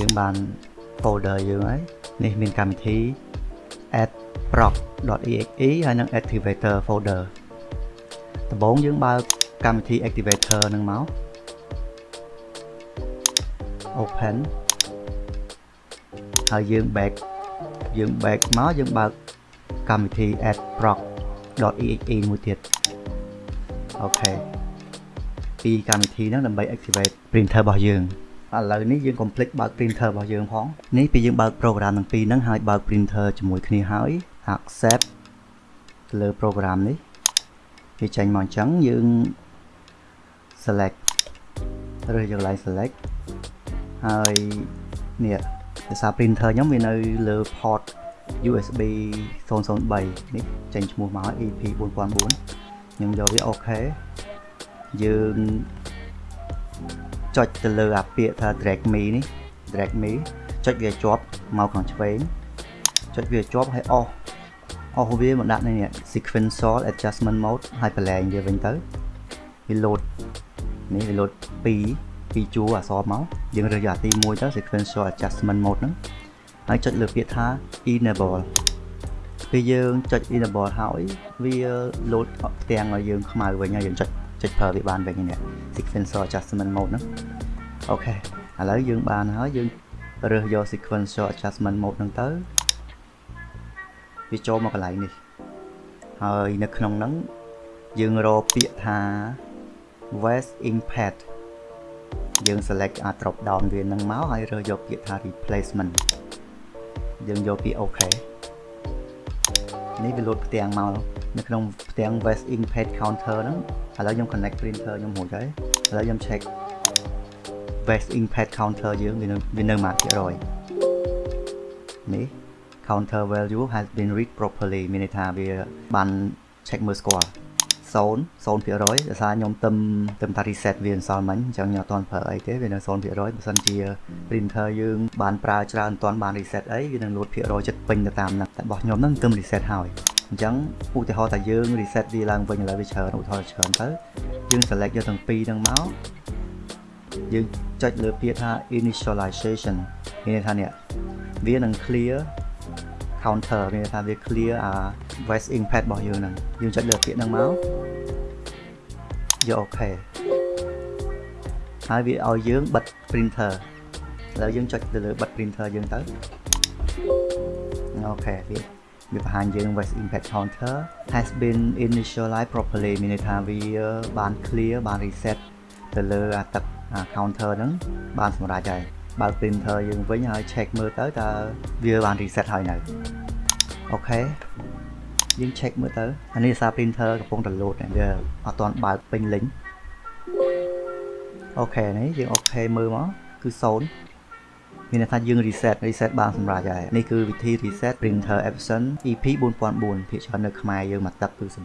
យើងបាន folder យើងហើយនេះមានកម្មវិធី add proc.exe ហើយនិង activator folder ដំបូងយើងបើកកម្មវិធី activator នឹងមក open ហើយយើង back យើង back មកយើងបើកកម្មវិធី add proc.exe មួយទៀតអូខេពីកម្មវិធីហ្នឹងដើម្បី activate printer របស់យើង ឥឡូវនេះយើង complete បើក printer របស់យើងផងនេះពីយើងបើក program ទាំងពីរហ្នឹងហើយបើក printer ជាមួយគ្នាហើយ accept ទៅលើ program នេះវាចេញមកអញ្ចឹងយើង select រើសយក line select ហើយនេះភាសា printer ខ្ញុំវានៅលើ port USB 003នេះចេញឈ្មោះមក EP 4004ខ្ញុំយកវាអូខេយើង ចុចទៅលើអាពាក្យថា drag me នេះ drag me ចុចវាជាប់មកខាងឆ្វេងចុចវាជាប់ហើយអស់អស់វាមកដាក់នេះ sequential adjustment mode ហើយប្រឡែងវាវិញទៅវា load នេះវា load 2ពីជួរអក្សរមកយើងរើសយកអាទី1ទៅ sequential adjustment mode ហ្នឹងហើយចុចលើពាក្យថា enable ពេលយើងចុច enable ហើយវា load ផ្ទាំងឲ្យយើងខ្មៅវិញហើយយើងចុច ចុចប្រើវាបានវិញនេះ sequential adjustment mode ហ្នឹងអូខេឥឡូវយើងបានហើយយើងរើសយក sequential adjustment mode ហ្នឹងទៅវាចូលមកកន្លែងនេះហើយនៅក្នុងហ្នឹងយើងរកពាក្យថា West Inkpad យើង select អា drop down វានឹងមកហើយរើសយកពាក្យថា replacement យើងយកពាក្យ OK នេះវាលោតផ្ទាំងមក នៅក្នុងផ្ទាំង West Inkpad counter ហ្នឹងឥឡូវខ្ញុំ connect printer ខ្ញុំរួចហើយឥឡូវខ្ញុំ check West Inkpad counter យើងវានៅវានៅម៉ាត់ភាគរយនេះ counter value has been read properly មានន័យថាវាបាន check មើលស្គាល់0 0%ដោយសារខ្ញុំទឹមទឹមថា reset វាអន្សល់មិញអញ្ចឹងខ្ញុំអត់ទាន់ប្រើអីទេវានៅ0%បើសិនជា printer យើងបានប្រើច្រើនអត់ទាន់បាន reset អីវានឹងលូតភាគរយចិត្តពេញទៅតាមហ្នឹងតែរបស់ខ្ញុំហ្នឹងទឹម reset ហើយ អញ្ចឹងឧទាហរណ៍ថាយើង reset វាឡើងវិញឥឡូវវាច្រើនឧទាហរណ៍ច្រើនទៅយើង select យកទាំងពីរហ្នឹងមកយើងចុចលើពាក្យថា initialization មានន័យថានេះវានឹង clear counter មានន័យថាវា clear អា voice inkpad របស់យើងហ្នឹងយើងចុចលើពាក្យហ្នឹងមកយកអូខេហើយវាឲ្យយើងបិទ printer ឥឡូវយើងចុចទៅលើបិទ printer យើងទៅអូខេវា វាបង្ហាញយើង voice inkpad counter has been initialized properly មានន័យថាវាបាន clear បាន reset ទៅលើអាទឹកអា counter ហ្នឹងបានសម្រេចហើយបើក printer យើងវិញហើយ check មើលទៅតើវាបាន reset ហើយនៅ okay យើង check មើលទៅអានេះសារ printer កំពុងតែ load វាអត់ទាន់បើកពេញលេញ okay នេះយើង okay មើលមកគឺ0 មានន័យថាយើង reset reset បានសម្រាប់ហើយនេះគឺវិធី reset printer Epson EP 4004ភាគច្រើននៅខ្មែរយើងមកទឹកគឺ